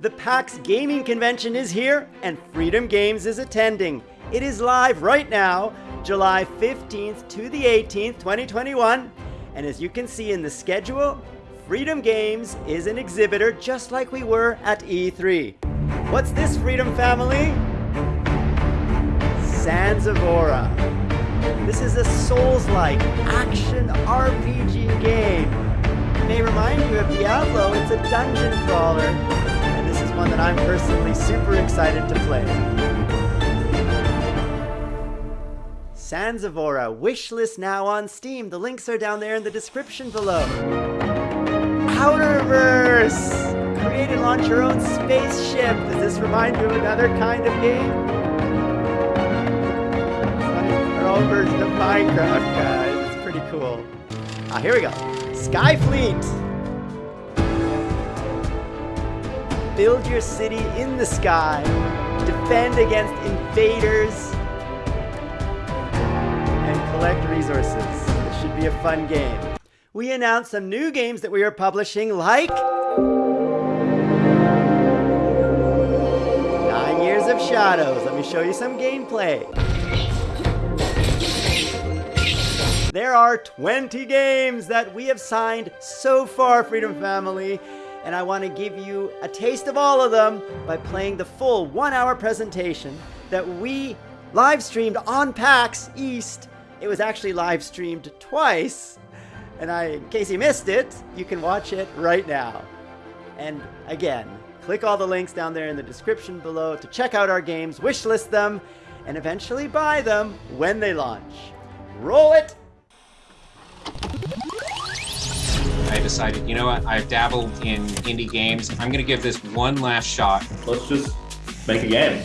The PAX Gaming Convention is here, and Freedom Games is attending. It is live right now, July 15th to the 18th, 2021. And as you can see in the schedule, Freedom Games is an exhibitor just like we were at E3. What's this, Freedom Family? Sands. This is a Souls-like action RPG game. May remind you of Diablo, it's a dungeon crawler. One that I'm personally super excited to play. Sands wishlist now on Steam. The links are down there in the description below. Outerverse! Create and launch your own spaceship. Does this remind you of another kind of game? It's our own version of Minecraft, guys. It's pretty cool. Ah, here we go. Skyfleet! Build your city in the sky. Defend against invaders and collect resources. This should be a fun game. We announced some new games that we are publishing like... Nine Years of Shadows. Let me show you some gameplay. There are 20 games that we have signed so far, Freedom Family, and I want to give you a taste of all of them by playing the full one-hour presentation that we live streamed on PAX East it was actually live streamed twice, and I, in case you missed it, you can watch it right now. And again, click all the links down there in the description below to check out our games, wishlist them, and eventually buy them when they launch. Roll it! I decided, you know what, I've dabbled in indie games. I'm going to give this one last shot. Let's just make a game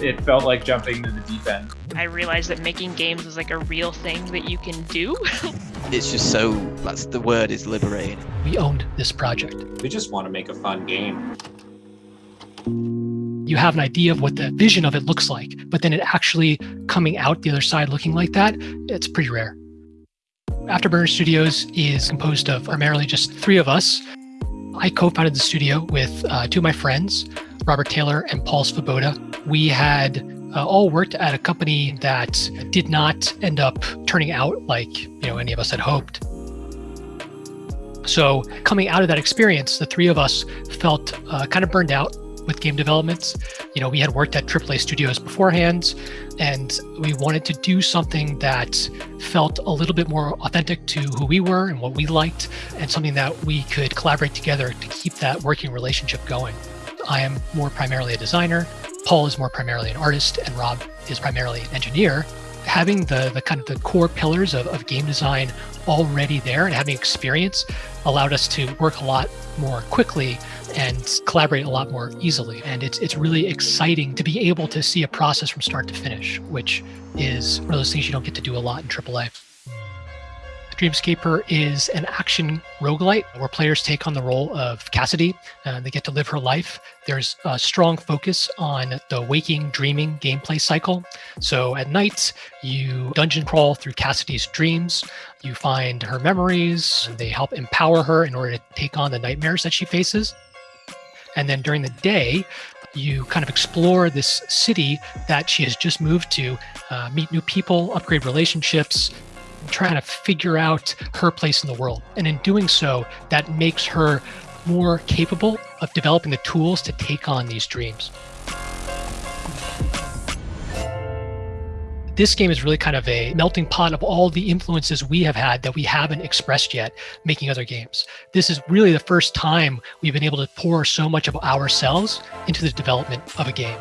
it felt like jumping to the deep end. I realized that making games is like a real thing that you can do. it's just so, that's the word is liberating. We owned this project. We just want to make a fun game. You have an idea of what the vision of it looks like, but then it actually coming out the other side looking like that, it's pretty rare. Afterburner Studios is composed of primarily just three of us. I co-founded the studio with uh, two of my friends, Robert Taylor and Paul Svoboda. We had uh, all worked at a company that did not end up turning out like you know any of us had hoped. So coming out of that experience, the three of us felt uh, kind of burned out with game developments. You know, we had worked at AAA studios beforehand, and we wanted to do something that felt a little bit more authentic to who we were and what we liked, and something that we could collaborate together to keep that working relationship going. I am more primarily a designer. Paul is more primarily an artist, and Rob is primarily an engineer. Having the, the kind of the core pillars of, of game design already there and having experience allowed us to work a lot more quickly and collaborate a lot more easily. And it's it's really exciting to be able to see a process from start to finish, which is one of those things you don't get to do a lot in AAA. Dreamscaper is an action roguelite where players take on the role of Cassidy. Uh, they get to live her life. There's a strong focus on the waking, dreaming gameplay cycle. So at night, you dungeon crawl through Cassidy's dreams. You find her memories. They help empower her in order to take on the nightmares that she faces. And then during the day, you kind of explore this city that she has just moved to, uh, meet new people, upgrade relationships, trying to figure out her place in the world. And in doing so, that makes her more capable of developing the tools to take on these dreams. This game is really kind of a melting pot of all the influences we have had that we haven't expressed yet making other games. This is really the first time we've been able to pour so much of ourselves into the development of a game.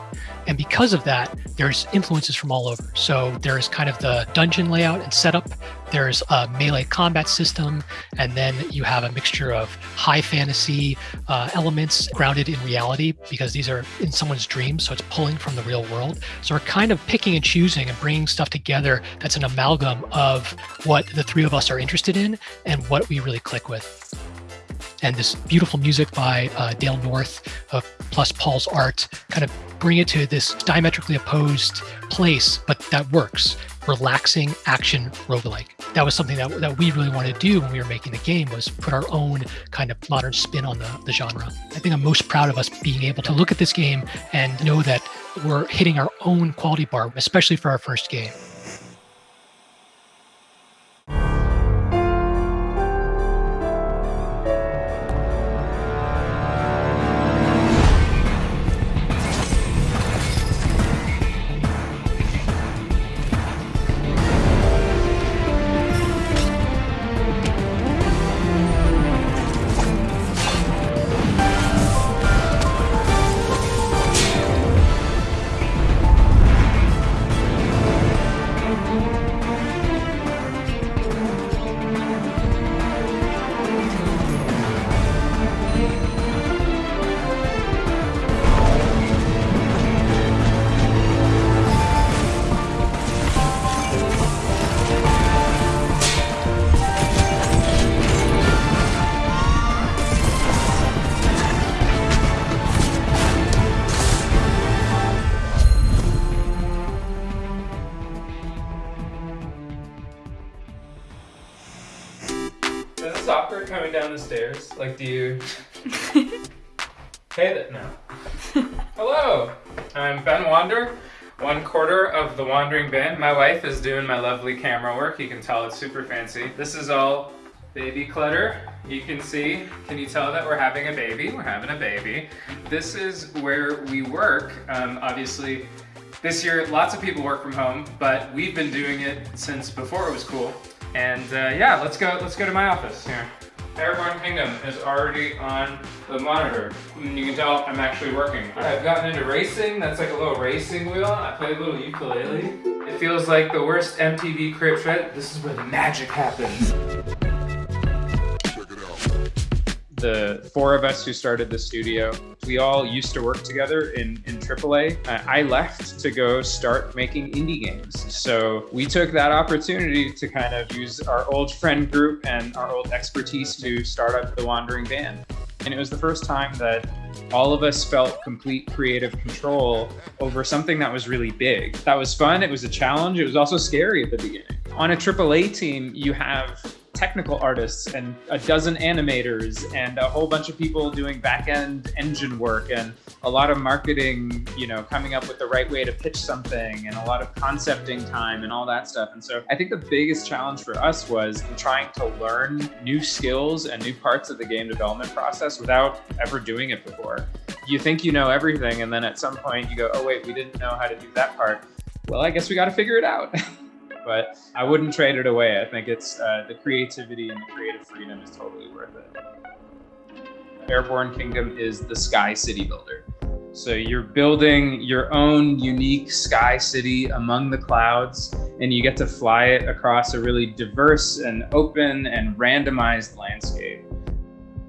And because of that, there's influences from all over. So there's kind of the dungeon layout and setup. There's a melee combat system, and then you have a mixture of high fantasy uh, elements grounded in reality because these are in someone's dreams, so it's pulling from the real world. So we're kind of picking and choosing and bringing stuff together that's an amalgam of what the three of us are interested in and what we really click with. And this beautiful music by uh, Dale North, plus Paul's art, kind of bring it to this diametrically opposed place, but that works. Relaxing action roguelike. That was something that, that we really wanted to do when we were making the game was put our own kind of modern spin on the, the genre. I think I'm most proud of us being able to look at this game and know that we're hitting our own quality bar, especially for our first game. The stairs? Like, do you? hey, th- no. Hello, I'm Ben Wander, one quarter of the Wandering Band. My wife is doing my lovely camera work. You can tell it's super fancy. This is all baby clutter. You can see, can you tell that we're having a baby? We're having a baby. This is where we work. Um, obviously, this year lots of people work from home, but we've been doing it since before it was cool. And uh, yeah, let's go. Let's go to my office here. Airborne Kingdom is already on the monitor. And you can tell I'm actually working. I've gotten into racing. That's like a little racing wheel. I play a little ukulele. It feels like the worst MTV crib shred. This is where the magic happens. The four of us who started the studio, we all used to work together in, in AAA. Uh, I left to go start making indie games. So we took that opportunity to kind of use our old friend group and our old expertise to start up the Wandering Band. And it was the first time that all of us felt complete creative control over something that was really big. That was fun, it was a challenge, it was also scary at the beginning. On a AAA team, you have technical artists and a dozen animators and a whole bunch of people doing back-end engine work and a lot of marketing, you know, coming up with the right way to pitch something and a lot of concepting time and all that stuff. And so I think the biggest challenge for us was trying to learn new skills and new parts of the game development process without ever doing it before. You think you know everything and then at some point you go, oh wait, we didn't know how to do that part. Well, I guess we got to figure it out. but I wouldn't trade it away. I think it's uh, the creativity and the creative freedom is totally worth it. Airborne Kingdom is the sky city builder. So you're building your own unique sky city among the clouds, and you get to fly it across a really diverse and open and randomized landscape.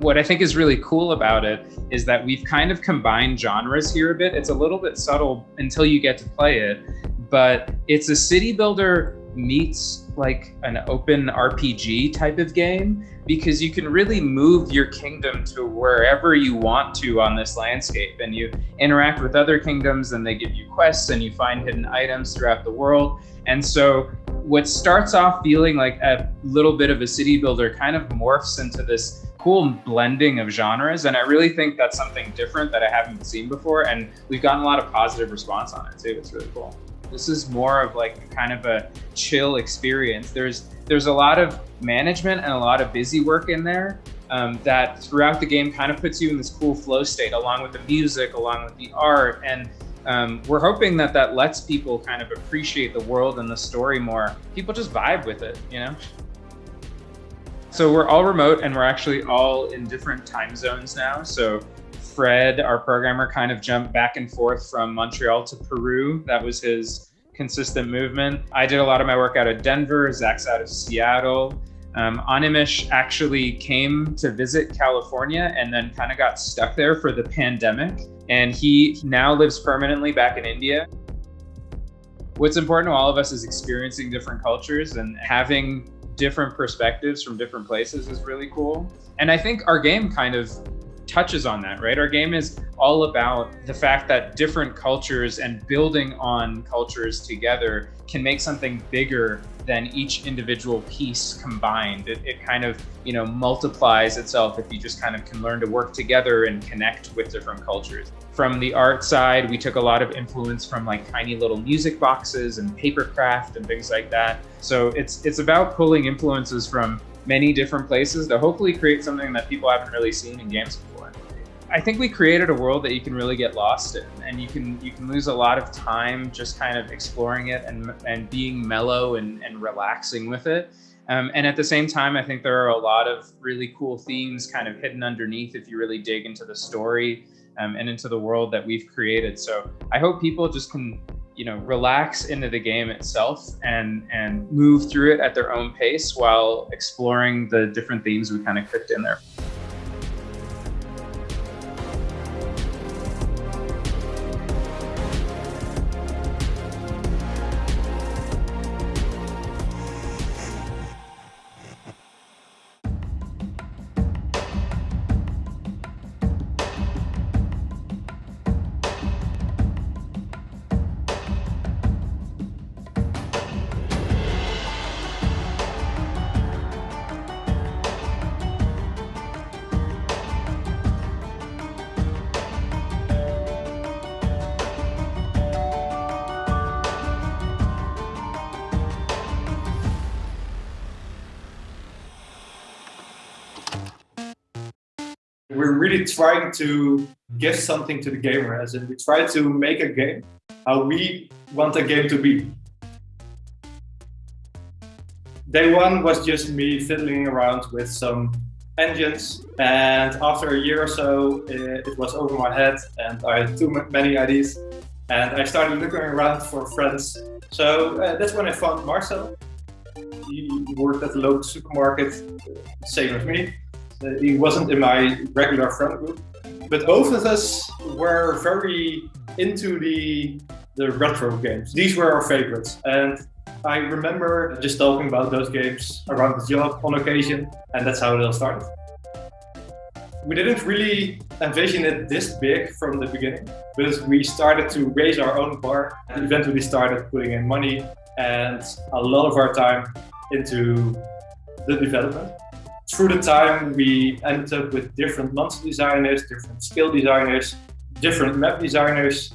What I think is really cool about it is that we've kind of combined genres here a bit. It's a little bit subtle until you get to play it, but it's a city builder meets like an open RPG type of game because you can really move your kingdom to wherever you want to on this landscape and you interact with other kingdoms and they give you quests and you find hidden items throughout the world. And so what starts off feeling like a little bit of a city builder kind of morphs into this cool blending of genres. And I really think that's something different that I haven't seen before. And we've gotten a lot of positive response on it too. It's really cool. This is more of like kind of a chill experience. There's there's a lot of management and a lot of busy work in there um, that throughout the game kind of puts you in this cool flow state along with the music, along with the art. And um, we're hoping that that lets people kind of appreciate the world and the story more. People just vibe with it, you know? So we're all remote and we're actually all in different time zones now. So Fred, our programmer, kind of jumped back and forth from Montreal to Peru. That was his consistent movement. I did a lot of my work out of Denver, Zach's out of Seattle. Um, Animish actually came to visit California and then kind of got stuck there for the pandemic. And he now lives permanently back in India. What's important to all of us is experiencing different cultures and having different perspectives from different places is really cool. And I think our game kind of touches on that, right? Our game is all about the fact that different cultures and building on cultures together can make something bigger than each individual piece combined. It, it kind of, you know, multiplies itself if you just kind of can learn to work together and connect with different cultures. From the art side, we took a lot of influence from like tiny little music boxes and paper craft and things like that. So it's it's about pulling influences from many different places to hopefully create something that people haven't really seen in games. I think we created a world that you can really get lost in, and you can you can lose a lot of time just kind of exploring it and and being mellow and, and relaxing with it. Um, and at the same time, I think there are a lot of really cool themes kind of hidden underneath if you really dig into the story um, and into the world that we've created. So I hope people just can you know relax into the game itself and and move through it at their own pace while exploring the different themes we kind of cooked in there. Trying to give something to the gamer, as in we try to make a game how we want a game to be. Day one was just me fiddling around with some engines, and after a year or so, it, it was over my head, and I had too many ideas, and I started looking around for friends. So uh, that's when I found Marcel. He worked at the local supermarket, same as me Uh, he wasn't in my regular friend group. But both of us were very into the the retro games. These were our favorites. And I remember just talking about those games around the job on occasion, and that's how it all started. We didn't really envision it this big from the beginning, but we started to raise our own bar and eventually started putting in money and a lot of our time into the development through the time, we ended up with different monster designers, different skill designers, different map designers,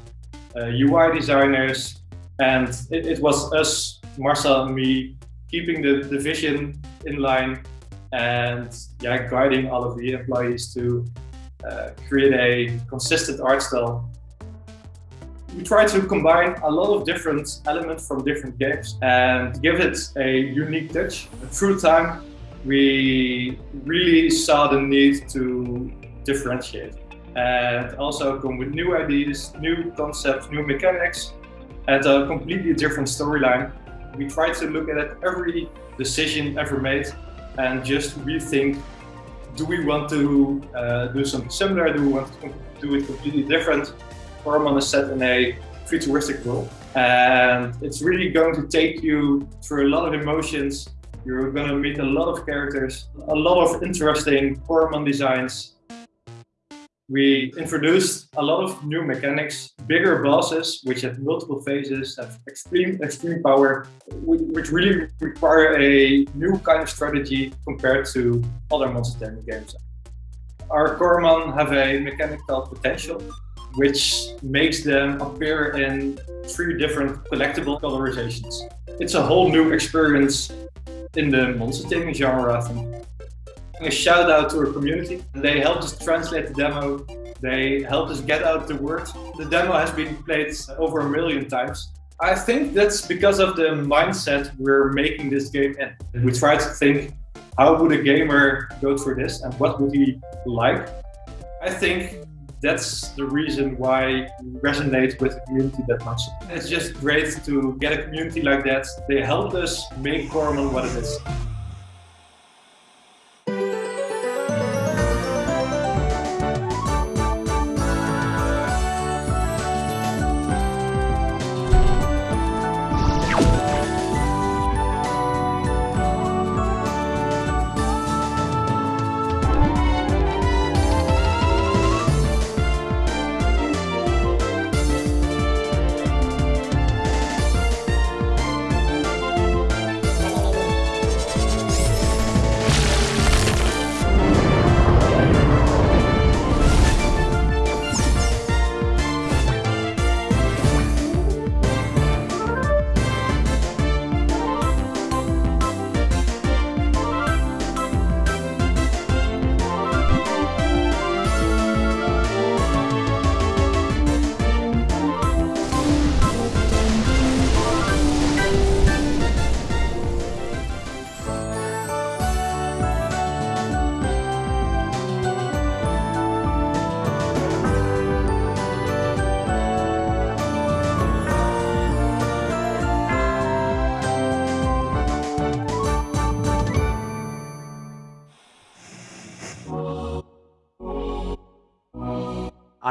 uh, UI designers, and it, it, was us, Marcel and me, keeping the, the vision in line and yeah, guiding all of the employees to uh, create a consistent art style. We try to combine a lot of different elements from different games and give it a unique touch. Through time, we really saw the need to differentiate and also come with new ideas, new concepts, new mechanics, and a completely different storyline. We try to look at every decision ever made and just rethink, do we want to uh, do something similar? Do we want to do it completely different? Coromon is set in a futuristic world and it's really going to take you through a lot of emotions you're gonna meet a lot of characters, a lot of interesting Coromon designs. We introduced a lot of new mechanics, bigger bosses, which have multiple phases, have extreme extreme power, which really require a new kind of strategy compared to other Monster Taming games. Our Coromon have a mechanic called Potential, which makes them appear in three different collectible colorizations. It's a whole new experience in the monster taming genre, I think. A shout out to our community. They helped us translate the demo. They helped us get out the word. The demo has been played over a million times. I think that's because of the mindset we're making this game in. Mm-hmm. We try to think, how would a gamer go through this and what would he like? I think that's the reason why we resonate with the community that much. It's just great to get a community like that. They helped us make Coromon what it is.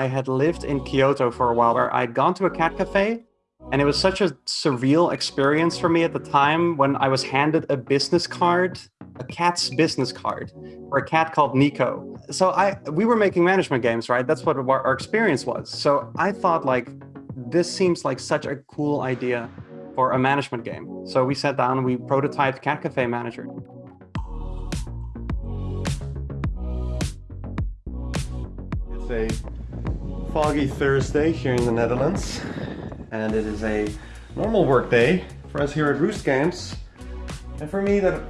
Had lived in Kyoto for a while where I'd gone to a cat cafe and it was such a surreal experience for me at the time when I was handed a business card, a cat's business card, for a cat called Nico. So I we were making management games, right? That's what our experience was. So I thought like this seems like such a cool idea for a management game. So we sat down and we prototyped Cat Cafe Manager. It's a foggy Thursday here in the Netherlands and it is a normal work day for us here at Roost Games. And for me that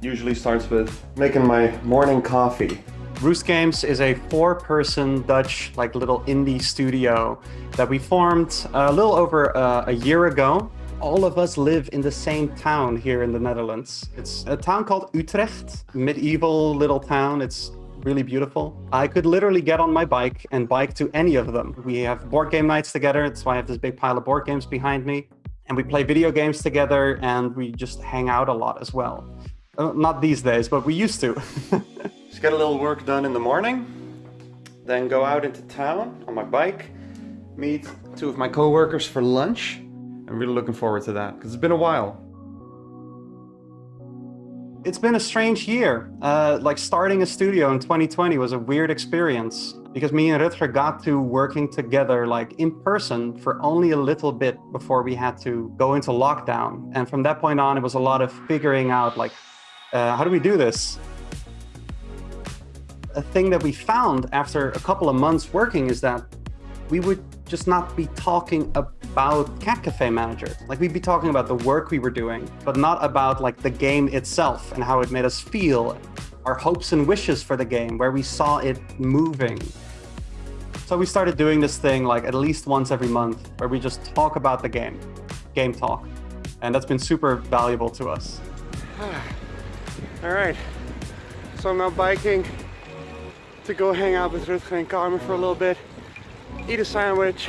usually starts with making my morning coffee. Roost Games is a four-person Dutch like little indie studio that we formed a little over uh, a year ago. All of us live in the same town here in the Netherlands. It's a town called Utrecht, medieval little town. It's really beautiful. I could literally get on my bike and bike to any of them. We have board game nights together. That's why I have this big pile of board games behind me. And we play video games together and we just hang out a lot as well. Uh, not these days, but we used to. just get a little work done in the morning, then go out into town on my bike, meet two of my co-workers for lunch. I'm really looking forward to that because it's been a while. It's been a strange year. Uh, like starting a studio in 2020 was a weird experience because me and Rutger got to working together like in person for only a little bit before we had to go into lockdown. And from that point on, it was a lot of figuring out like, uh, how do we do this? A thing that we found after a couple of months working is that we would just not be talking about Cat Cafe Manager. Like we'd be talking about the work we were doing, but not about like the game itself and how it made us feel, our hopes and wishes for the game, where we saw it moving. So we started doing this thing like at least once every month where we just talk about the game, game talk. And that's been super valuable to us. All right, so I'm now biking to go hang out with Rutger and Carmen for a little bit eat a sandwich,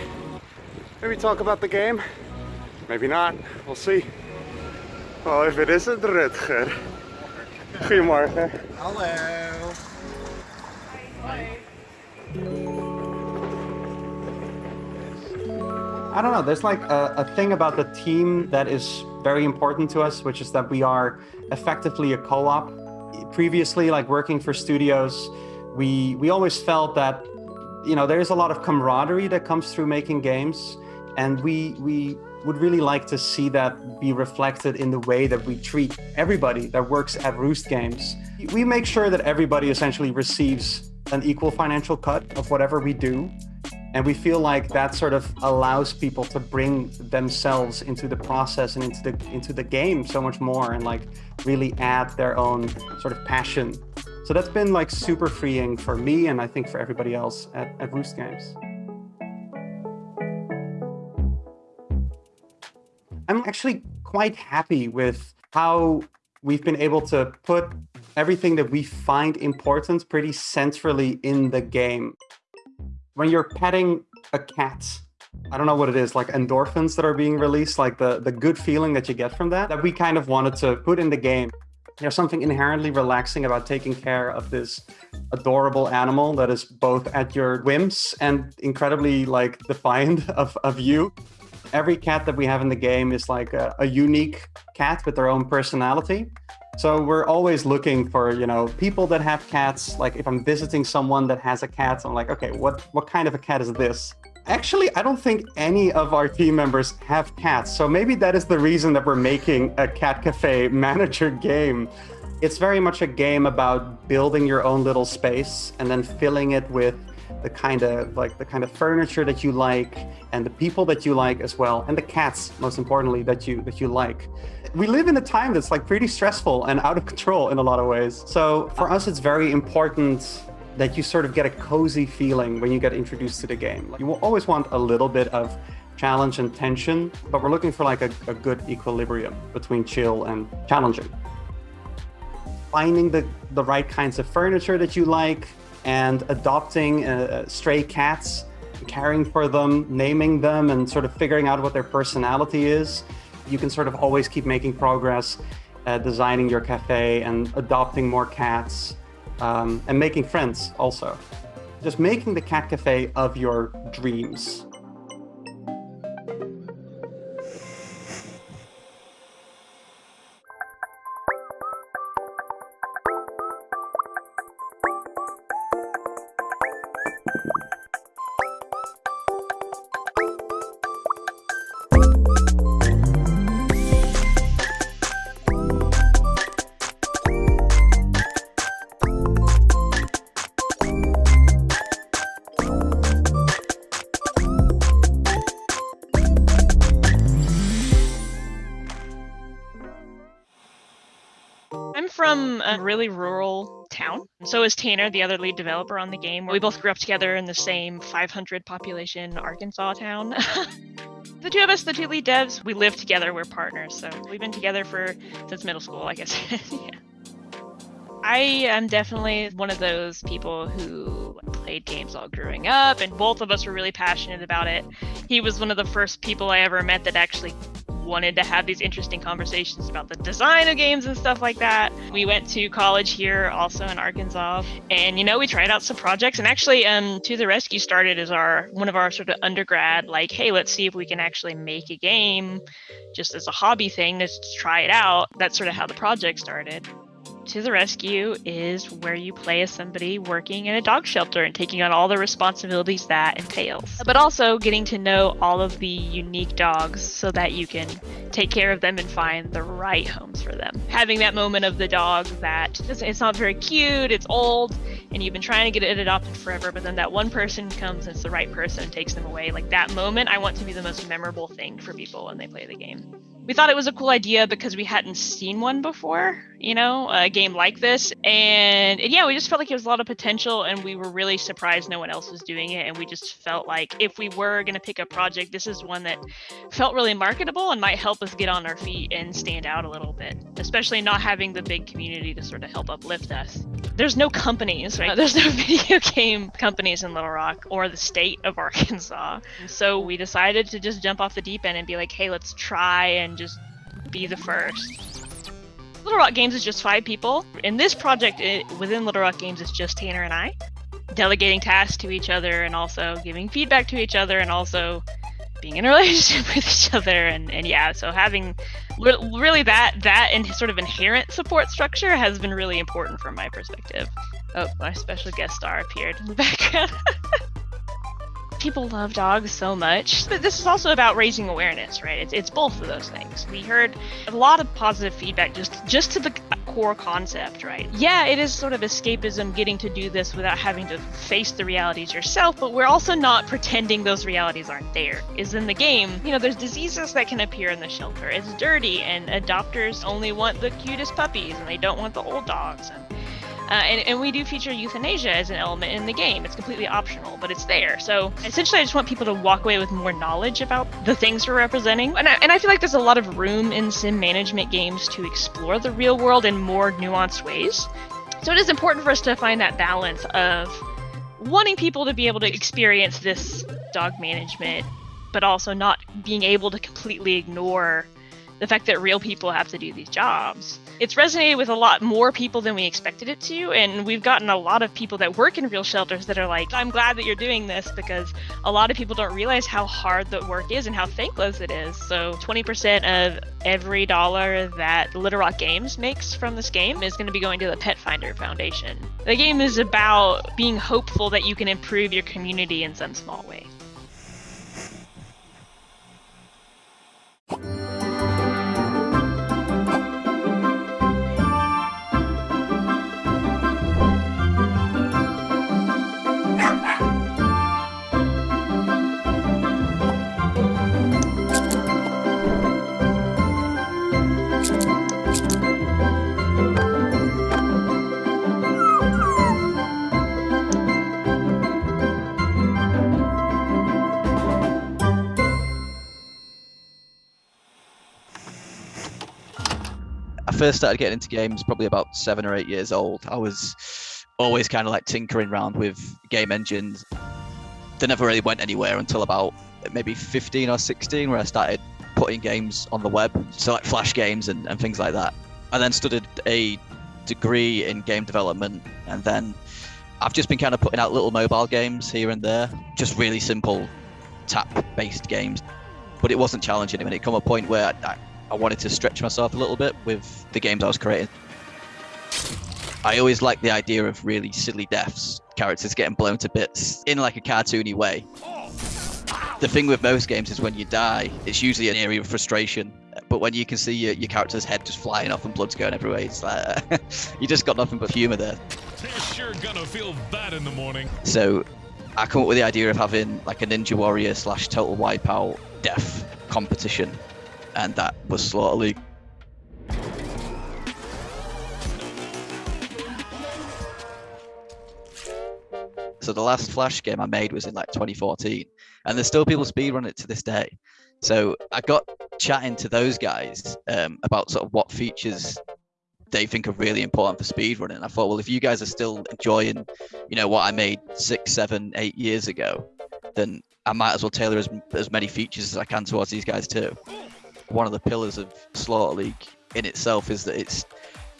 maybe talk about the game, maybe not, we'll see. Oh, if it isn't Rutger. Goedemorgen. Hallo. I don't know, there's like a, a, thing about the team that is very important to us, which is that we are effectively a co-op. Previously, like working for studios, we, we always felt that you know, there's a lot of camaraderie that comes through making games. And we, we would really like to see that be reflected in the way that we treat everybody that works at Roost Games. We make sure that everybody essentially receives an equal financial cut of whatever we do. And we feel like that sort of allows people to bring themselves into the process and into the into the game so much more and like really add their own sort of passion so that's been like super freeing for me and I think for everybody else at, at Roost Games. I'm actually quite happy with how we've been able to put everything that we find important pretty centrally in the game. When you're petting a cat, I don't know what it is, like endorphins that are being released, like the, the good feeling that you get from that, that we kind of wanted to put in the game. There's something inherently relaxing about taking care of this adorable animal that is both at your whims and incredibly like defiant of, of you. Every cat that we have in the game is like a, a unique cat with their own personality. So we're always looking for, you know, people that have cats. Like if I'm visiting someone that has a cat, I'm like, okay, what, what kind of a cat is this? Actually, I don't think any of our team members have cats, so maybe that is the reason that we're making a Cat Cafe manager game. It's very much a game about building your own little space and then filling it with the kind of like the kind of furniture that you like and the people that you like as well and the cats most importantly that you that you like we live in a time that's like pretty stressful and out of control in a lot of ways so for us it's very important that you sort of get a cozy feeling when you get introduced to the game. You will always want a little bit of challenge and tension, but we're looking for like a, a good equilibrium between chill and challenging. Finding the, the right kinds of furniture that you like and adopting uh, uh stray cats, caring for them, naming them, and sort of figuring out what their personality is. You can sort of always keep making progress, uh, designing your cafe and adopting more cats um, and making friends also. just making the cat cafe of your dreams. A really rural town. So is Tanner, the other lead developer on the game. We both grew up together in the same 500 population Arkansas town. the two of us, the two lead devs, we live together. We're partners. So we've been together for since middle school, I guess. yeah. I am definitely one of those people who played games all growing up, and both of us were really passionate about it. He was one of the first people I ever met that actually wanted to have these interesting conversations about the design of games and stuff like that. We went to college here, also in Arkansas, and you know we tried out some projects. And actually, um, To the Rescue started as our one of our sort of undergrad, like, hey, let's see if we can actually make a game, just as a hobby thing, to try it out. That's sort of how the project started. To the Rescue is where you play as somebody working in a dog shelter and taking on all the responsibilities that entails. But also getting to know all of the unique dogs so that you can take care of them and find the right homes for them. Having that moment of the dog that it's not very cute, it's old, and you've been trying to get it adopted forever, but then that one person comes and it's the right person and takes them away. Like that moment, I want to be the most memorable thing for people when they play the game we thought it was a cool idea because we hadn't seen one before, you know, a game like this. And, and, yeah, we just felt like it was a lot of potential and we were really surprised no one else was doing it. And we just felt like if we were going to pick a project, this is one that felt really marketable and might help us get on our feet and stand out a little bit, especially not having the big community to sort of help uplift us. There's no companies, right? There's no video game companies in Little Rock or the state of Arkansas. So we decided to just jump off the deep end and be like, hey, let's try and just be the first. Little Rock Games is just five people. In this project it, within Little Rock Games, it's just Tanner and I, delegating tasks to each other and also giving feedback to each other and also being in a relationship with each other and, and yeah so having really that that and sort of inherent support structure has been really important from my perspective oh my special guest star appeared in the background people love dogs so much. But this is also about raising awareness, right? It's, it's both of those things. We heard a lot of positive feedback just just to the core concept, right? Yeah, it is sort of escapism getting to do this without having to face the realities yourself, but we're also not pretending those realities aren't there. Is in the game, you know, there's diseases that can appear in the shelter. It's dirty and adopters only want the cutest puppies and they don't want the old dogs. And uh, and, and we do feature euthanasia as an element in the game. It's completely optional, but it's there. So essentially, I just want people to walk away with more knowledge about the things we're representing. And I, and I feel like there's a lot of room in sim management games to explore the real world in more nuanced ways. So it is important for us to find that balance of wanting people to be able to experience this dog management, but also not being able to completely ignore the fact that real people have to do these jobs. It's resonated with a lot more people than we expected it to, and we've gotten a lot of people that work in real shelters that are like, I'm glad that you're doing this because a lot of people don't realize how hard the work is and how thankless it is. So 20% of every dollar that Little Rock Games makes from this game is going to be going to the Petfinder Foundation. The game is about being hopeful that you can improve your community in some small way. First started getting into games probably about seven or eight years old, I was always kind of like tinkering around with game engines. They never really went anywhere until about maybe 15 or 16, where I started putting games on the web, so like Flash games and, and things like that. I then studied a degree in game development and then I've just been kind of putting out little mobile games here and there, just really simple tap-based games. But it wasn't challenging. I mean, it come a point where I, I wanted to stretch myself a little bit with the games I was creating. I always liked the idea of really silly deaths, characters getting blown to bits in like a cartoony way. The thing with most games is when you die, it's usually an area of frustration. But when you can see your, your character's head just flying off and blood's going everywhere, it's like you just got nothing but humor there. They're sure gonna feel bad in the morning. So I come up with the idea of having like a Ninja Warrior slash Total Wipeout death competition, and that was Slaughter League. So the last Flash game I made was in like 2014, and there's still people speedrun it to this day. So I got chatting to those guys um, about sort of what features they think are really important for speedrunning. I thought, well, if you guys are still enjoying, you know, what I made six, seven, eight years ago, then I might as well tailor as, as many features as I can towards these guys too. One of the pillars of Slaughter League in itself is that it's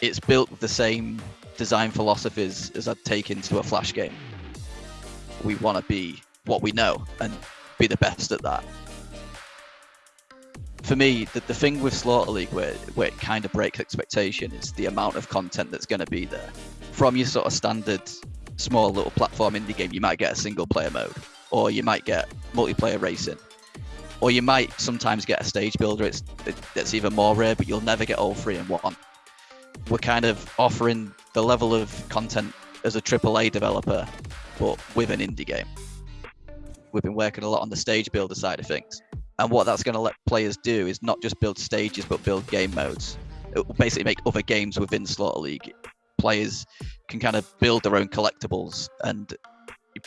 it's built with the same design philosophies as I'd take into a Flash game. We want to be what we know and be the best at that for me, the, the thing with Slaughter League where, where it kind of breaks expectation is the amount of content that's going to be there. From your sort of standard small little platform indie game, you might get a single player mode, or you might get multiplayer racing, or you might sometimes get a stage builder. It's it, it's even more rare, but you'll never get all three in one. We're kind of offering the level of content as a AAA developer, but with an indie game. We've been working a lot on the stage builder side of things and what that's going to let players do is not just build stages, but build game modes. It will basically make other games within Slaughter League. Players can kind of build their own collectibles and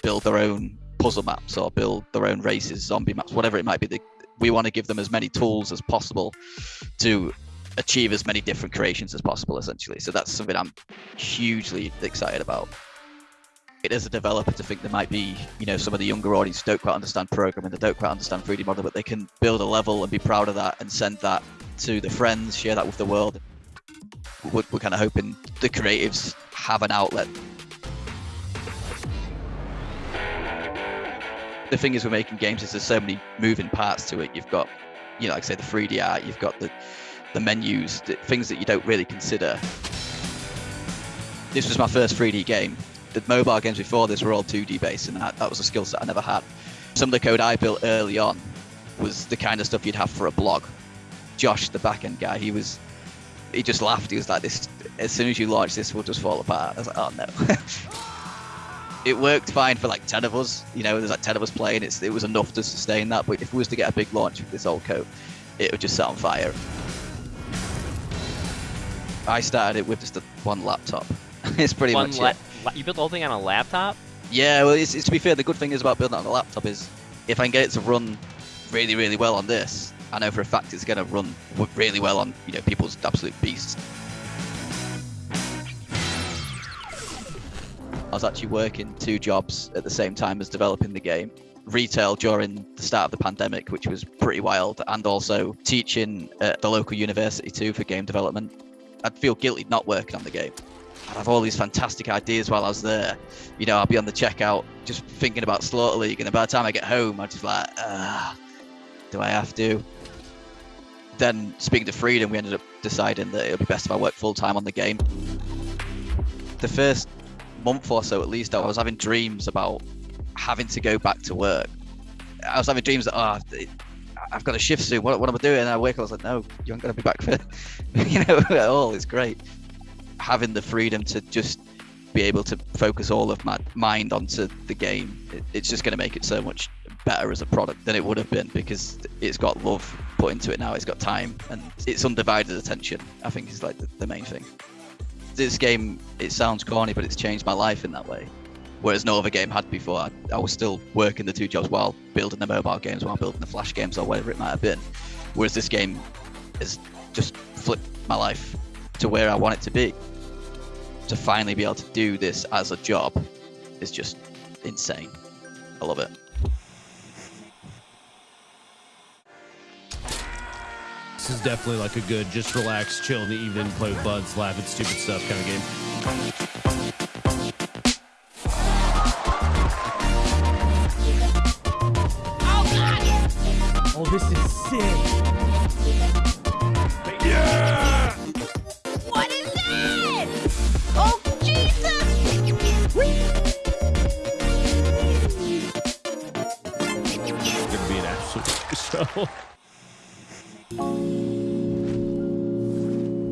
build their own puzzle maps or build their own races, zombie maps, whatever it might be. We want to give them as many tools as possible to achieve as many different creations as possible, essentially. So that's something I'm hugely excited about it as a developer to think there might be, you know, some of the younger audience don't quite understand programming, they don't quite understand 3D model, but they can build a level and be proud of that and send that to the friends, share that with the world. We're, we're kind of hoping the creatives have an outlet. The thing is, we're making games is there's so many moving parts to it. You've got, you know, like I say, the 3D art. You've got the the menus, the things that you don't really consider. This was my first 3D game, the mobile games before this were all 2D based, and that, that was a skill set I never had. Some of the code I built early on was the kind of stuff you'd have for a blog. Josh, the backend guy, he was he just laughed. He was like, "This as soon as you launch this, we'll just fall apart." I was like, "Oh no." it worked fine for like 10 of us. You know, there's like 10 of us playing. It's, it was enough to sustain that. But if we was to get a big launch with this old code, it would just set on fire. I started it with just a, one laptop. it's pretty one much la- it. You built the whole thing on a laptop? Yeah, well, it's, it's, to be fair, the good thing is about building it on a laptop is if I can get it to run really, really well on this, I know for a fact it's going to run really well on you know people's absolute beasts. I was actually working two jobs at the same time as developing the game. Retail during the start of the pandemic, which was pretty wild, and also teaching at the local university too for game development. I'd feel guilty not working on the game. I'd have all these fantastic ideas while I was there. You know, I'd be on the checkout just thinking about Slaughter League, and by the time I get home, I'm just like, ah, do I have to? Then, speaking to Freedom, we ended up deciding that it would be best if I worked full time on the game. The first month or so, at least, I was having dreams about having to go back to work. I was having dreams that, oh, I've got a shift soon. What, what am I doing? And I wake up, I was like, no, you aren't going to be back for, you know, at all. It's great having the freedom to just be able to focus all of my mind onto the game, it, it's just going to make it so much better as a product than it would have been because it's got love put into it now. It's got time and it's undivided attention. I think is like the, the main thing. This game, it sounds corny, but it's changed my life in that way. Whereas no other game had before. I, I was still working the two jobs while building the mobile games, while building the flash games, or whatever it might have been. Whereas this game has just flipped my life to where I want it to be to finally be able to do this as a job is just insane. I love it. This is definitely like a good, just relax, chill in the evening, play with buds, laugh at stupid stuff kind of game. Oh, this is sick. Yeah! What is that? Oh, Jesus! It's gonna be an absolute show.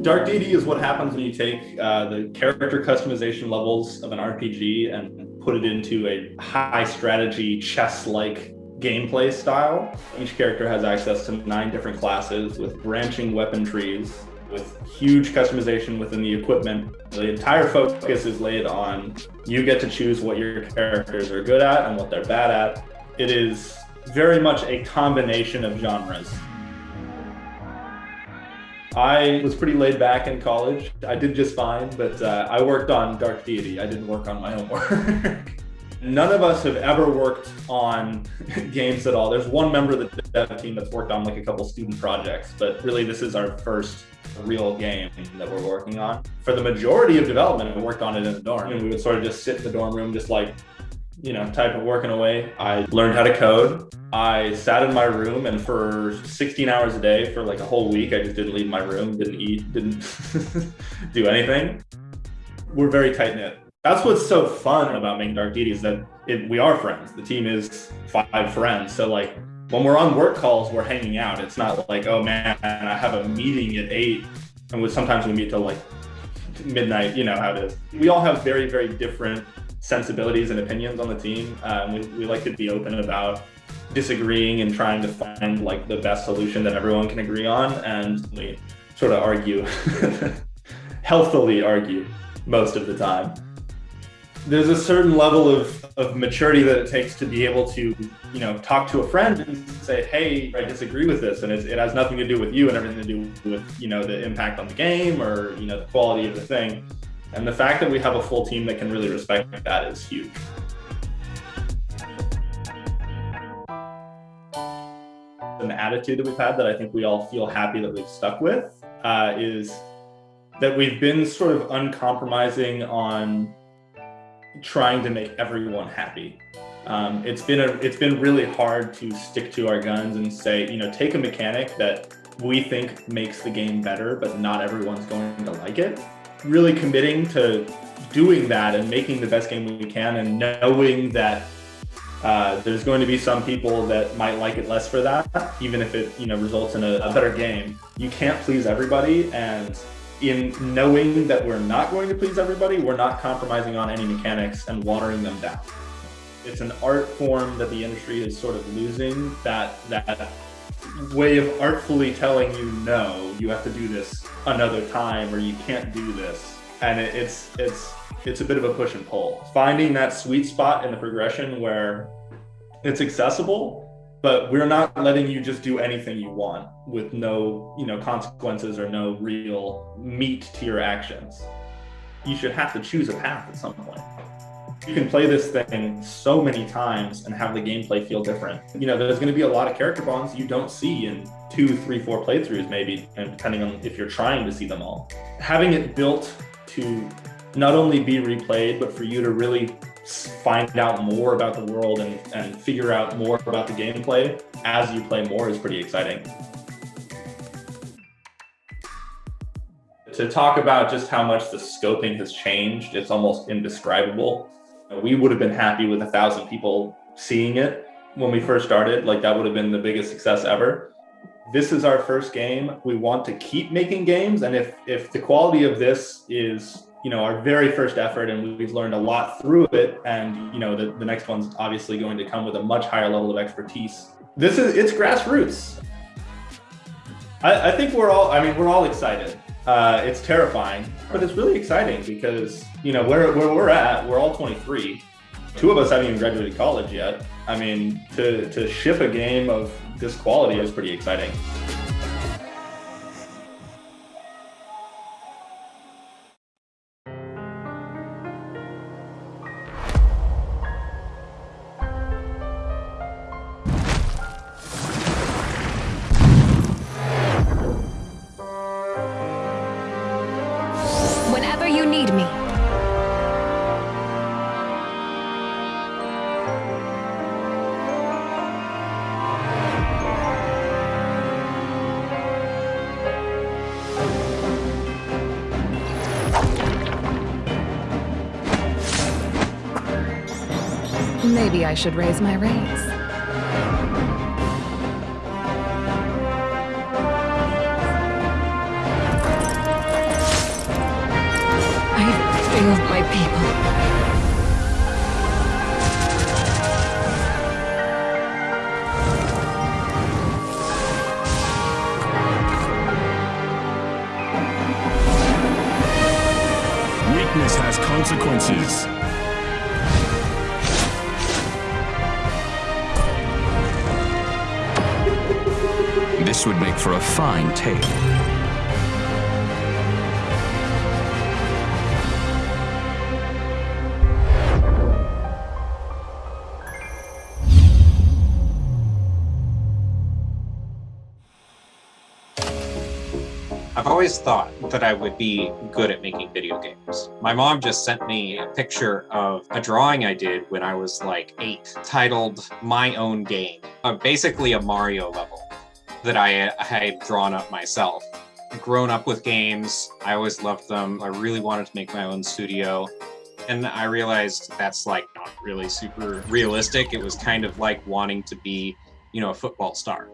Dark Deity is what happens when you take uh, the character customization levels of an RPG and put it into a high strategy chess-like gameplay style. Each character has access to nine different classes with branching weapon trees, with huge customization within the equipment. The entire focus is laid on you get to choose what your characters are good at and what they're bad at. It is very much a combination of genres. I was pretty laid back in college. I did just fine, but uh, I worked on Dark Deity. I didn't work on my own work. None of us have ever worked on games at all. There's one member of the dev team that's worked on like a couple student projects, but really this is our first real game that we're working on. For the majority of development, we worked on it in the dorm, and we would sort of just sit in the dorm room, just like you know, type of working away. I learned how to code. I sat in my room and for 16 hours a day for like a whole week, I just didn't leave my room, didn't eat, didn't do anything. We're very tight knit. That's what's so fun about making Dark Deity is that it, we are friends. The team is five friends. So like when we're on work calls, we're hanging out. It's not like, oh man, I have a meeting at eight. And we, sometimes we meet till like midnight, you know how it is. We all have very, very different sensibilities and opinions on the team. Um, we, we like to be open about disagreeing and trying to find like the best solution that everyone can agree on. And we sort of argue, healthily argue most of the time. There's a certain level of, of maturity that it takes to be able to, you know, talk to a friend and say, hey, I disagree with this. And it has nothing to do with you and everything to do with, you know, the impact on the game or, you know, the quality of the thing. And the fact that we have a full team that can really respect that is huge. An attitude that we've had that I think we all feel happy that we've stuck with uh, is that we've been sort of uncompromising on trying to make everyone happy. Um, it's been a, it's been really hard to stick to our guns and say, you know, take a mechanic that we think makes the game better, but not everyone's going to like it really committing to doing that and making the best game we can and knowing that uh, there's going to be some people that might like it less for that, even if it you know results in a, a better game. You can't please everybody, and in knowing that we're not going to please everybody, we're not compromising on any mechanics and watering them down. It's an art form that the industry is sort of losing that that way of artfully telling you no, you have to do this another time or you can't do this. And it, it's it's it's a bit of a push and pull. Finding that sweet spot in the progression where it's accessible, but we're not letting you just do anything you want with no, you know, consequences or no real meat to your actions. You should have to choose a path at some point you can play this thing so many times and have the gameplay feel different. You know, there's going to be a lot of character bonds you don't see in two, three, four playthroughs, maybe, and depending on if you're trying to see them all. Having it built to not only be replayed, but for you to really find out more about the world and, and figure out more about the gameplay as you play more is pretty exciting. To talk about just how much the scoping has changed, it's almost indescribable we would have been happy with a thousand people seeing it when we first started. Like that would have been the biggest success ever. This is our first game. We want to keep making games. And if, if the quality of this is, you know, our very first effort and we've learned a lot through it, and, you know, the, the next one's obviously going to come with a much higher level of expertise. This is, it's grassroots. I, I think we're all, I mean, we're all excited. Uh, it's terrifying, but it's really exciting because you know where where we're at. We're all 23. Two of us haven't even graduated college yet. I mean, to to ship a game of this quality is pretty exciting. Maybe I should raise my rates. Thought that I would be good at making video games. My mom just sent me a picture of a drawing I did when I was like eight, titled My Own Game. Uh, basically, a Mario level that I, I had drawn up myself. Grown up with games, I always loved them. I really wanted to make my own studio. And I realized that's like not really super realistic. It was kind of like wanting to be, you know, a football star.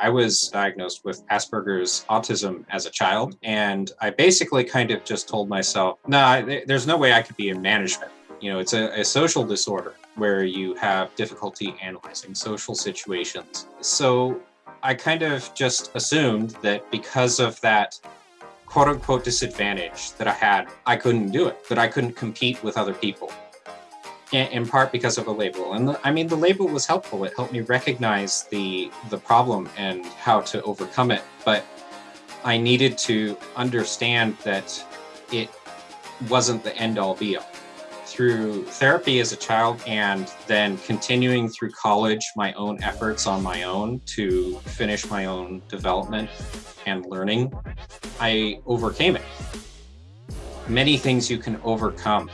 I was diagnosed with Asperger's autism as a child, and I basically kind of just told myself, nah, there's no way I could be in management. You know, it's a, a social disorder where you have difficulty analyzing social situations. So I kind of just assumed that because of that quote unquote disadvantage that I had, I couldn't do it, that I couldn't compete with other people in, part because of a label. And the, I mean, the label was helpful. It helped me recognize the the problem and how to overcome it. But I needed to understand that it wasn't the end all be all. Through therapy as a child and then continuing through college, my own efforts on my own to finish my own development and learning, I overcame it. Many things you can overcome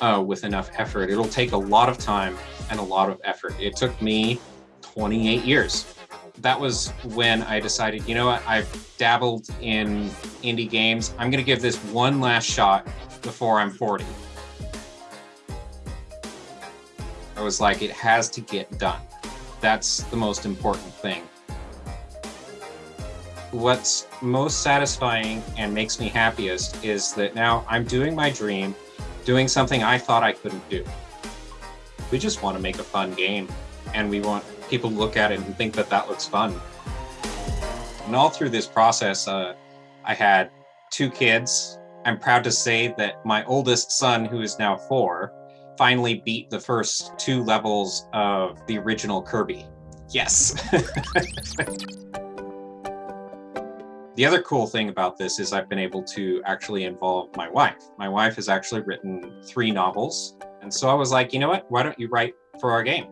uh, with enough effort. It'll take a lot of time and a lot of effort. It took me 28 years. That was when I decided, you know what, I've dabbled in indie games. I'm going to give this one last shot before I'm 40. I was like, it has to get done. That's the most important thing. What's most satisfying and makes me happiest is that now I'm doing my dream doing something I thought I couldn't do. We just want to make a fun game, and we want people to look at it and think that that looks fun. And all through this process, uh, I had two kids. I'm proud to say that my oldest son, who is now four, finally beat the first two levels of the original Kirby. Yes. The other cool thing about this is I've been able to actually involve my wife. My wife has actually written three novels. And so I was like, you know what? Why don't you write for our game?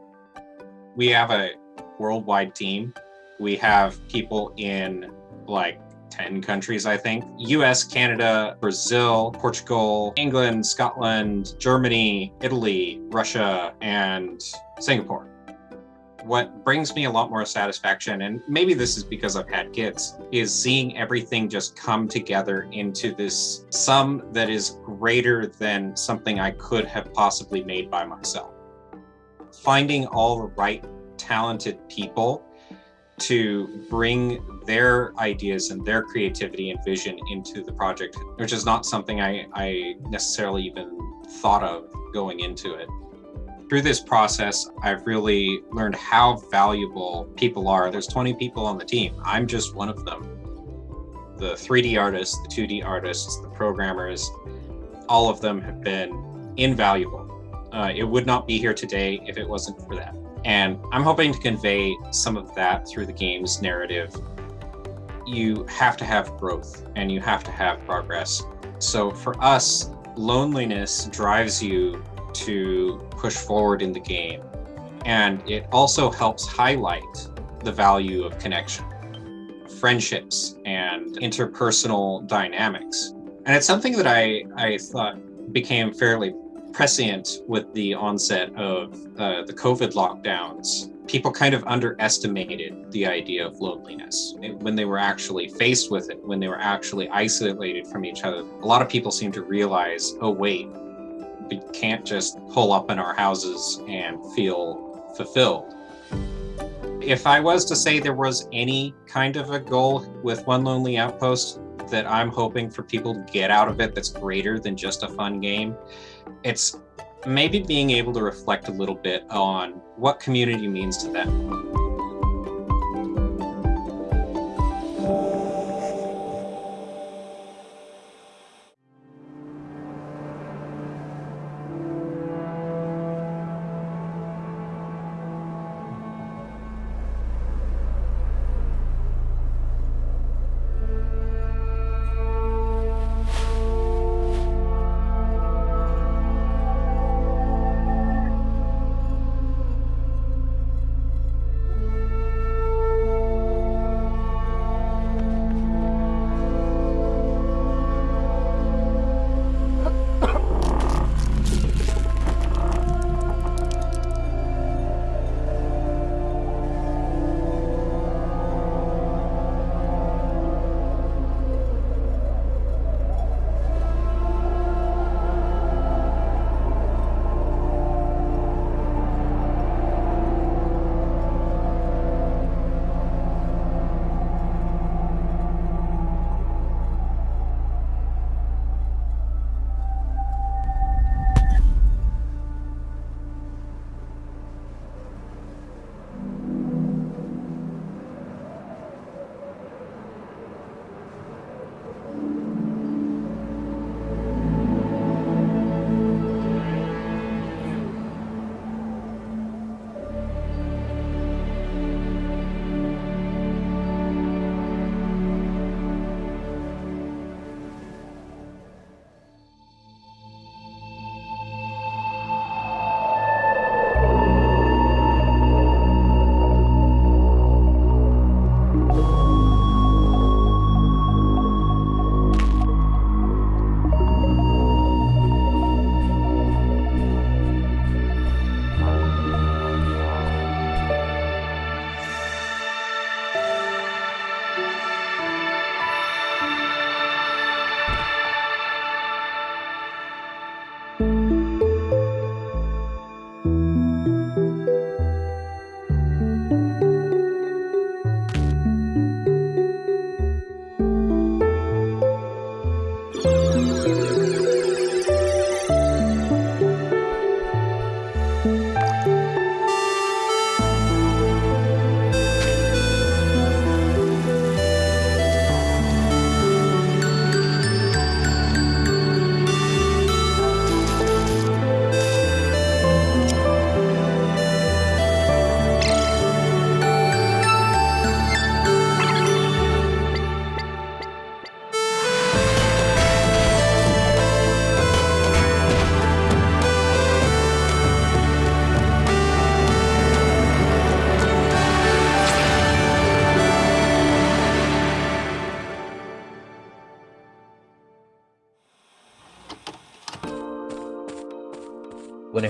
We have a worldwide team. We have people in like 10 countries, I think US, Canada, Brazil, Portugal, England, Scotland, Germany, Italy, Russia, and Singapore what brings me a lot more satisfaction, and maybe this is because I've had kids, is seeing everything just come together into this sum that is greater than something I could have possibly made by myself. Finding all the right talented people to bring their ideas and their creativity and vision into the project, which is not something I, I necessarily even thought of going into it through this process, I've really learned how valuable people are. There's 20 people on the team. I'm just one of them. The 3D artists, the 2D artists, the programmers, all of them have been invaluable. Uh, it would not be here today if it wasn't for that. And I'm hoping to convey some of that through the game's narrative. You have to have growth and you have to have progress. So for us, loneliness drives you to push forward in the game. And it also helps highlight the value of connection, friendships, and interpersonal dynamics. And it's something that I, I thought became fairly prescient with the onset of uh, the COVID lockdowns. People kind of underestimated the idea of loneliness when they were actually faced with it, when they were actually isolated from each other. A lot of people seem to realize, oh, wait, we can't just pull up in our houses and feel fulfilled. If I was to say there was any kind of a goal with One Lonely Outpost that I'm hoping for people to get out of it that's greater than just a fun game, it's maybe being able to reflect a little bit on what community means to them.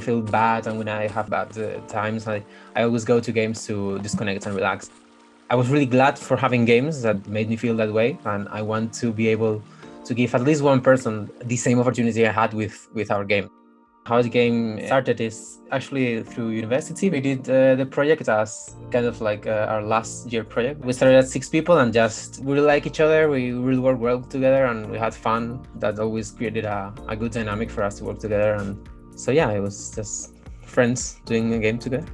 Feel bad and when I have bad uh, times, I, I always go to games to disconnect and relax. I was really glad for having games that made me feel that way, and I want to be able to give at least one person the same opportunity I had with, with our game. How the game started is actually through university. We did uh, the project as kind of like uh, our last year project. We started at six people and just we really like each other. We really work well together and we had fun. That always created a, a good dynamic for us to work together and so yeah, it was just friends doing a game together.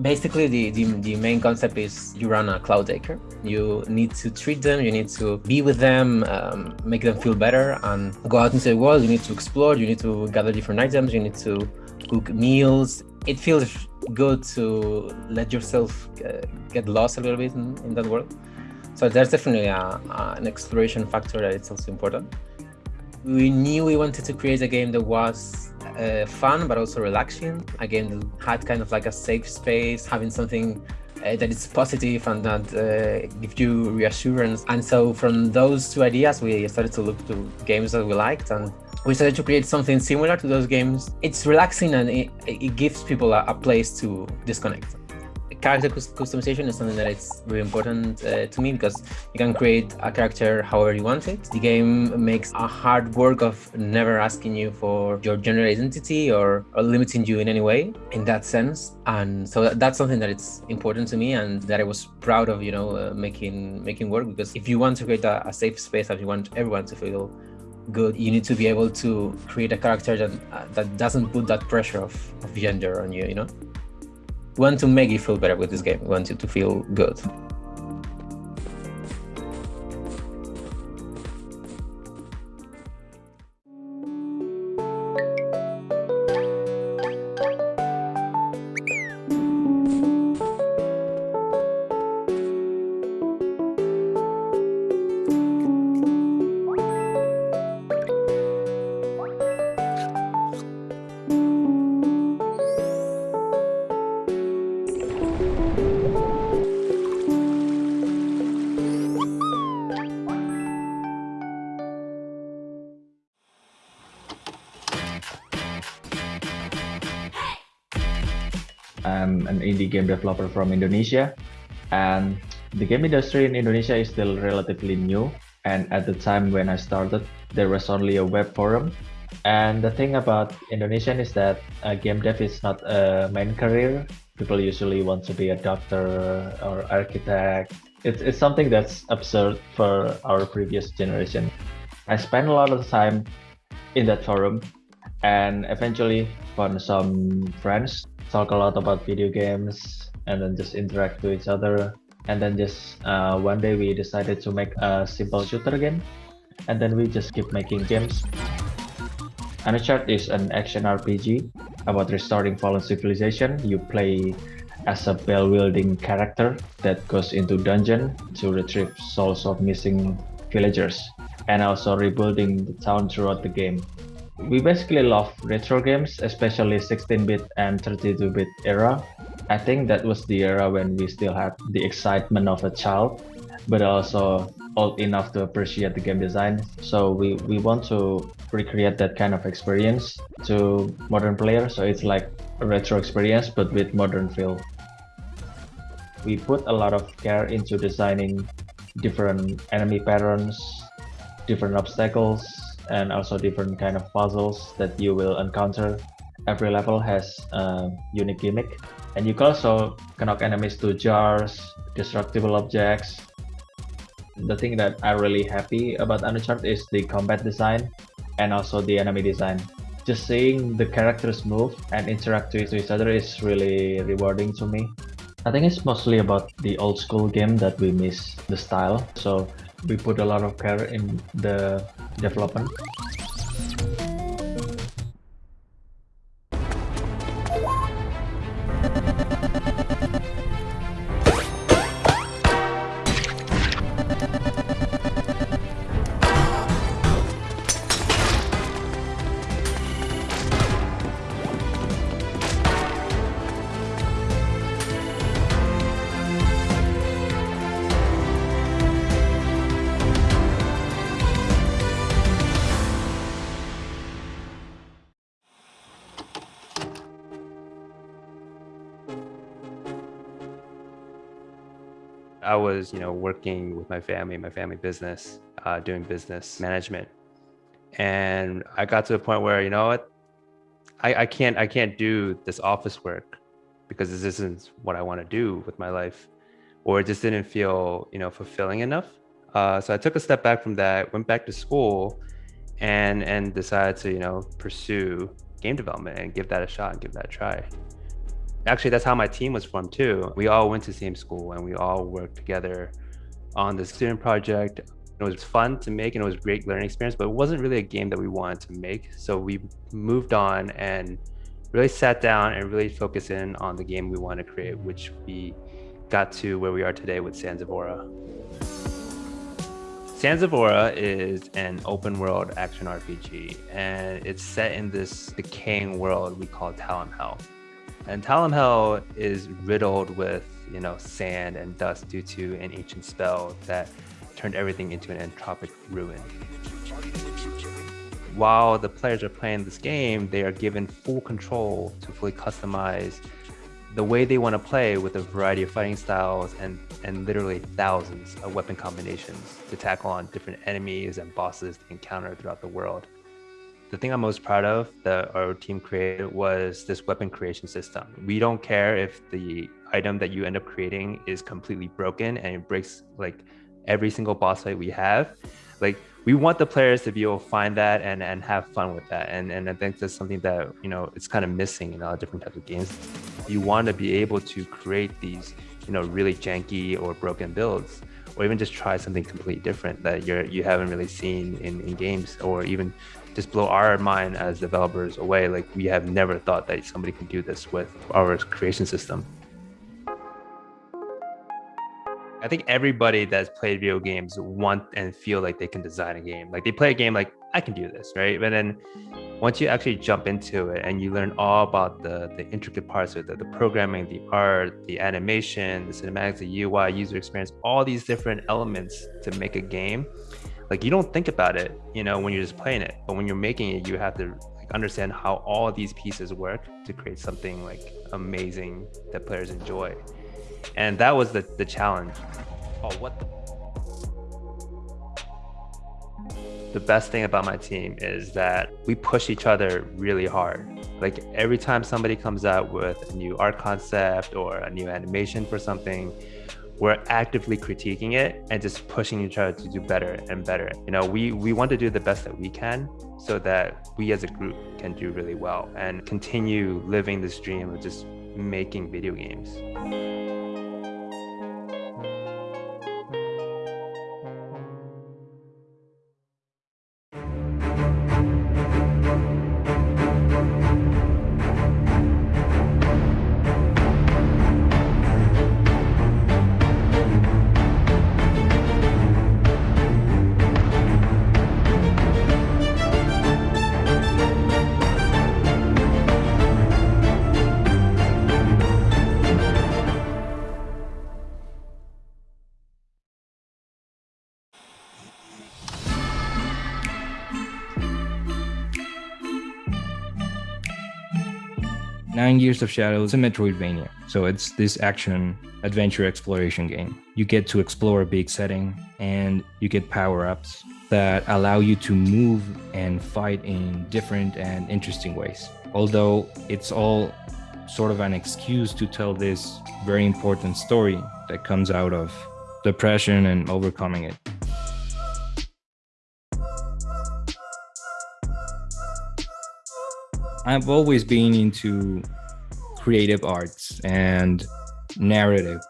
Basically, the, the, the main concept is you run a cloud acre. You need to treat them, you need to be with them, um, make them feel better, and go out into the world. You need to explore, you need to gather different items, you need to cook meals. It feels good to let yourself uh, get lost a little bit in, in that world. So there's definitely a, a, an exploration factor that is also important. We knew we wanted to create a game that was uh, fun but also relaxing. A game that had kind of like a safe space, having something uh, that is positive and that uh, gives you reassurance. And so from those two ideas, we started to look to games that we liked and we started to create something similar to those games. It's relaxing and it, it gives people a, a place to disconnect. Character customization is something that is really important uh, to me because you can create a character however you want it. The game makes a hard work of never asking you for your gender identity or, or limiting you in any way in that sense. And so that's something that it's important to me and that I was proud of, you know, uh, making making work because if you want to create a, a safe space and you want everyone to feel good you need to be able to create a character that uh, that doesn't put that pressure of, of gender on you you know want to make you feel better with this game. Want you to feel good game developer from Indonesia, and the game industry in Indonesia is still relatively new. And at the time when I started, there was only a web forum. And the thing about Indonesian is that game dev is not a main career. People usually want to be a doctor or architect. It's, it's something that's absurd for our previous generation. I spent a lot of time in that forum and eventually found some friends talk a lot about video games and then just interact with each other and then just uh, one day we decided to make a simple shooter game and then we just keep making games Anuchard is an action RPG about restoring fallen civilization. You play as a bell-wielding character that goes into dungeon to retrieve souls of missing villagers and also rebuilding the town throughout the game. We basically love retro games, especially 16-bit and 32-bit era. I think that was the era when we still had the excitement of a child, but also old enough to appreciate the game design. So we, we want to recreate that kind of experience to modern players. So it's like a retro experience, but with modern feel. We put a lot of care into designing different enemy patterns, different obstacles, and also different kind of puzzles that you will encounter. Every level has a unique gimmick, and you can also connect enemies to jars, destructible objects. The thing that I'm really happy about Anuchard is the combat design and also the enemy design. Just seeing the characters move and interact with each other is really rewarding to me. I think it's mostly about the old school game that we miss the style. So we put a lot of care in the development. I was, you know, working with my family, my family business, uh, doing business management, and I got to a point where, you know what, I, I can't, I can't do this office work because this isn't what I want to do with my life, or it just didn't feel, you know, fulfilling enough. Uh, so I took a step back from that, went back to school, and and decided to, you know, pursue game development and give that a shot and give that a try. Actually, that's how my team was formed too. We all went to the same school and we all worked together on the student project. It was fun to make and it was great learning experience, but it wasn't really a game that we wanted to make. So we moved on and really sat down and really focused in on the game we want to create, which we got to where we are today with of Aura is an open world action RPG, and it's set in this decaying world we call Talon Hell. And Talon Hell is riddled with, you know, sand and dust due to an ancient spell that turned everything into an entropic ruin. While the players are playing this game, they are given full control to fully customize the way they want to play with a variety of fighting styles and and literally thousands of weapon combinations to tackle on different enemies and bosses they encounter throughout the world. The thing I'm most proud of that our team created was this weapon creation system. We don't care if the item that you end up creating is completely broken and it breaks like every single boss fight we have. Like we want the players to be able to find that and, and have fun with that. And, and I think that's something that, you know, it's kind of missing in a lot of different types of games. You want to be able to create these, you know, really janky or broken builds, or even just try something completely different that you're, you haven't really seen in, in games, or even just blow our mind as developers away. Like we have never thought that somebody can do this with our creation system. I think everybody that's played video games want and feel like they can design a game. Like they play a game like I can do this, right? But then once you actually jump into it and you learn all about the the intricate parts of it, the, the programming, the art, the animation, the cinematics, the UI, user experience, all these different elements to make a game, like you don't think about it, you know, when you're just playing it. But when you're making it, you have to like understand how all these pieces work to create something like amazing that players enjoy and that was the the challenge oh what the the best thing about my team is that we push each other really hard like every time somebody comes out with a new art concept or a new animation for something we're actively critiquing it and just pushing each other to do better and better. You know we we want to do the best that we can so that we as a group can do really well and continue living this dream of just making video games Nine Years of Shadows is a Metroidvania. So it's this action adventure exploration game. You get to explore a big setting and you get power ups that allow you to move and fight in different and interesting ways. Although it's all sort of an excuse to tell this very important story that comes out of depression and overcoming it. I've always been into creative arts and narrative.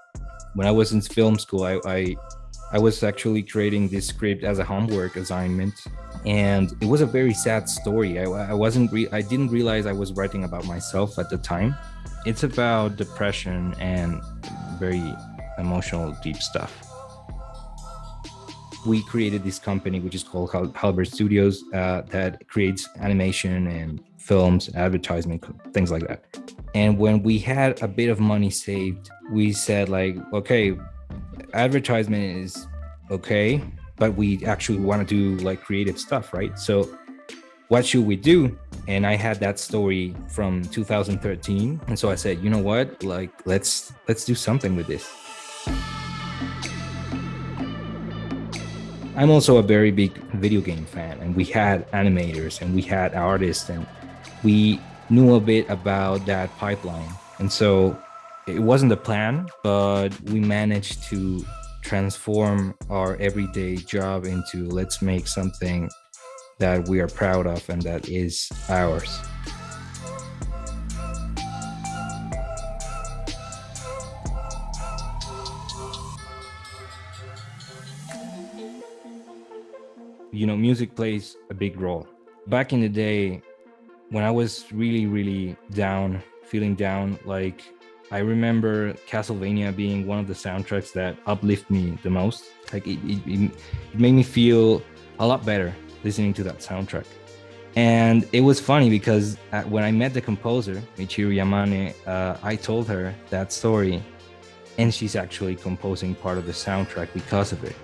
When I was in film school, I, I, I was actually creating this script as a homework assignment, and it was a very sad story. I, I wasn't I didn't realize I was writing about myself at the time. It's about depression and very emotional, deep stuff we created this company which is called Halberd Studios uh, that creates animation and films, advertisement, things like that. And when we had a bit of money saved, we said like, okay, advertisement is okay, but we actually want to do like creative stuff, right? So what should we do? And I had that story from 2013. And so I said, you know what? Like let's let's do something with this. I'm also a very big video game fan, and we had animators and we had artists, and we knew a bit about that pipeline. And so it wasn't the plan, but we managed to transform our everyday job into let's make something that we are proud of and that is ours. you know, music plays a big role. Back in the day, when I was really, really down, feeling down, like I remember Castlevania being one of the soundtracks that uplift me the most. Like it, it, it made me feel a lot better listening to that soundtrack. And it was funny because when I met the composer, Michiru Yamane, uh, I told her that story, and she's actually composing part of the soundtrack because of it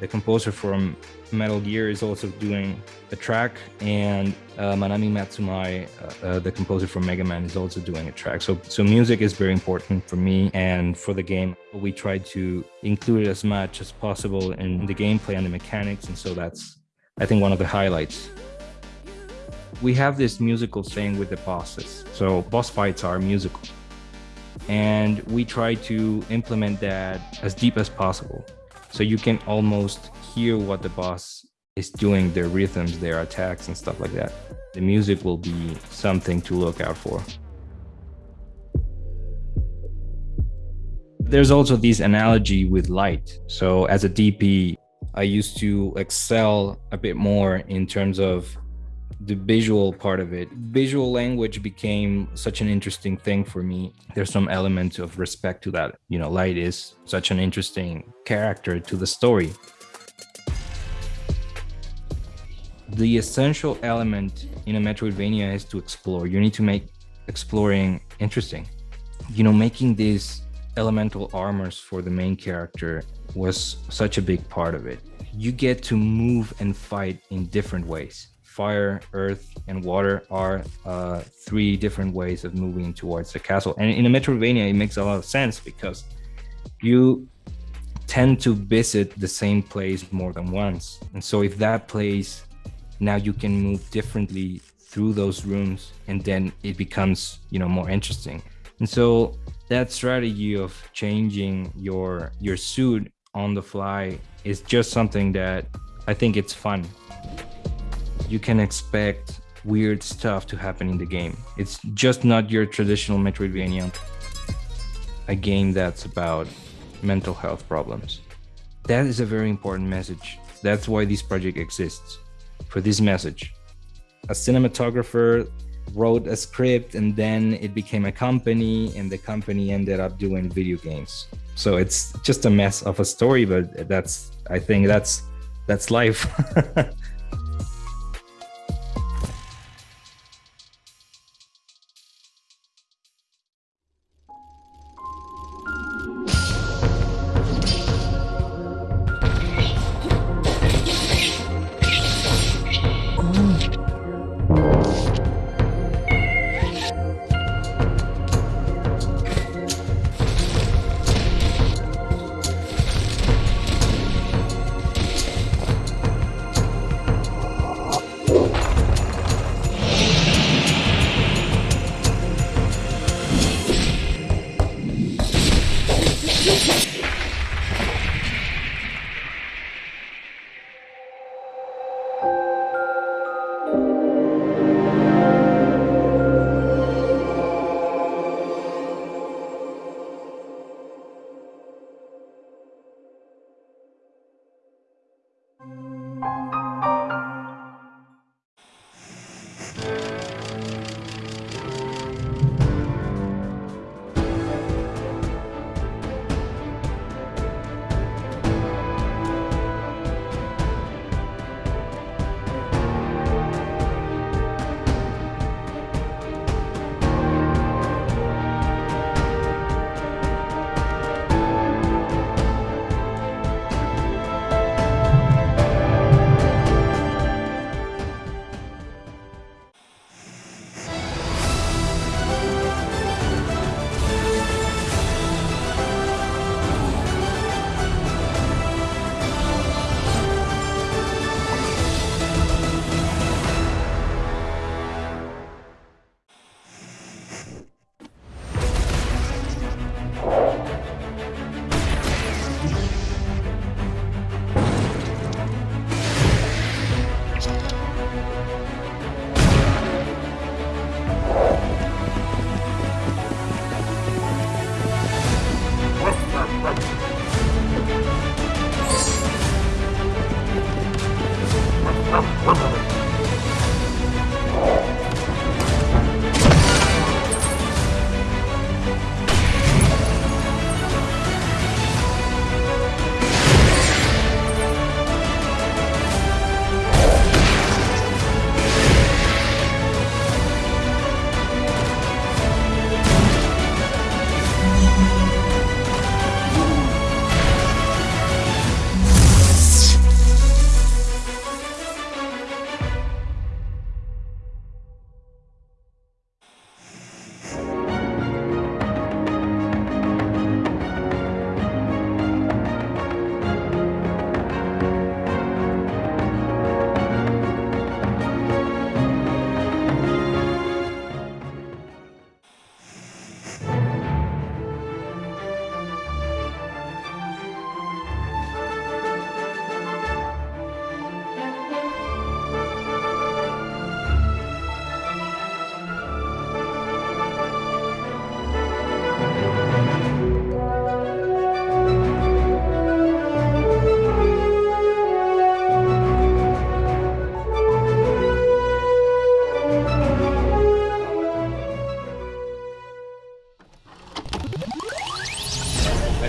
the composer from Metal Gear, is also doing a track, and uh, Manami Matsumae, uh, uh, the composer from Mega Man, is also doing a track. So, so music is very important for me and for the game. We try to include it as much as possible in the gameplay and the mechanics, and so that's, I think, one of the highlights. We have this musical thing with the bosses. So boss fights are musical and we try to implement that as deep as possible so you can almost hear what the boss is doing their rhythms their attacks and stuff like that. The music will be something to look out for. There's also this analogy with light. So as a dp i used to excel a bit more in terms of the visual part of it. Visual language became such an interesting thing for me. There's some element of respect to that. You know, Light is such an interesting character to the story. The essential element in a Metroidvania is to explore. You need to make exploring interesting. You know, making these elemental armors for the main character was such a big part of it. You get to move and fight in different ways fire, earth, and water are uh, three different ways of moving towards the castle. And in a Metroidvania, it makes a lot of sense because you tend to visit the same place more than once. And so if that place, now you can move differently through those rooms and then it becomes, you know, more interesting. And so that strategy of changing your your suit on the fly is just something that I think it's fun you can expect weird stuff to happen in the game. It's just not your traditional Metroidvania, a game that's about mental health problems. That is a very important message. That's why this project exists, for this message. A cinematographer wrote a script and then it became a company and the company ended up doing video games. So it's just a mess of a story, but that's I think that's that's life.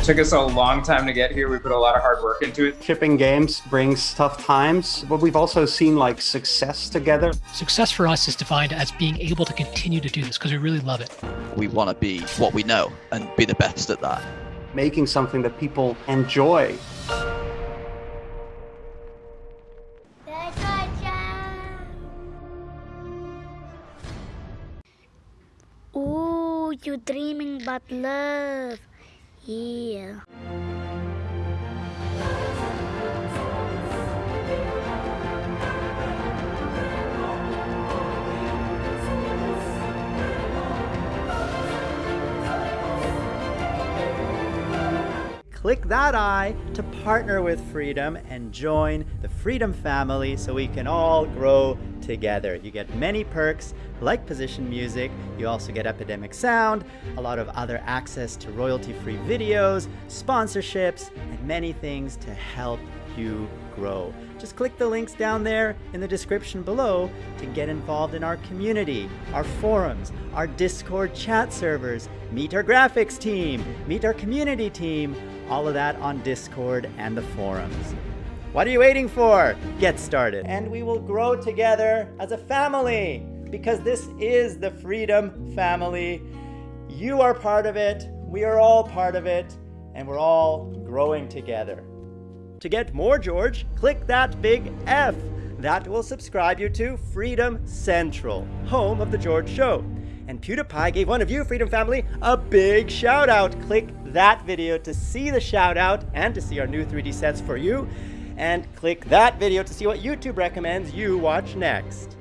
took us a long time to get here. We put a lot of hard work into it. Shipping games brings tough times, but we've also seen like success together. Success for us is defined as being able to continue to do this because we really love it. We want to be what we know and be the best at that. Making something that people enjoy. Ooh, you're dreaming about love. Yeah. Click that eye to partner with Freedom and join the Freedom family so we can all grow together. You get many perks like position music, you also get Epidemic Sound, a lot of other access to royalty free videos, sponsorships, and many things to help you grow. Just click the links down there in the description below to get involved in our community, our forums, our Discord chat servers, meet our graphics team, meet our community team, all of that on Discord and the forums. What are you waiting for? Get started. And we will grow together as a family because this is the Freedom Family. You are part of it, we are all part of it, and we're all growing together. To get more George, click that big F. That will subscribe you to Freedom Central, home of The George Show. And PewDiePie gave one of you, Freedom Family, a big shout out. Click that video to see the shout out and to see our new 3D sets for you. And click that video to see what YouTube recommends you watch next.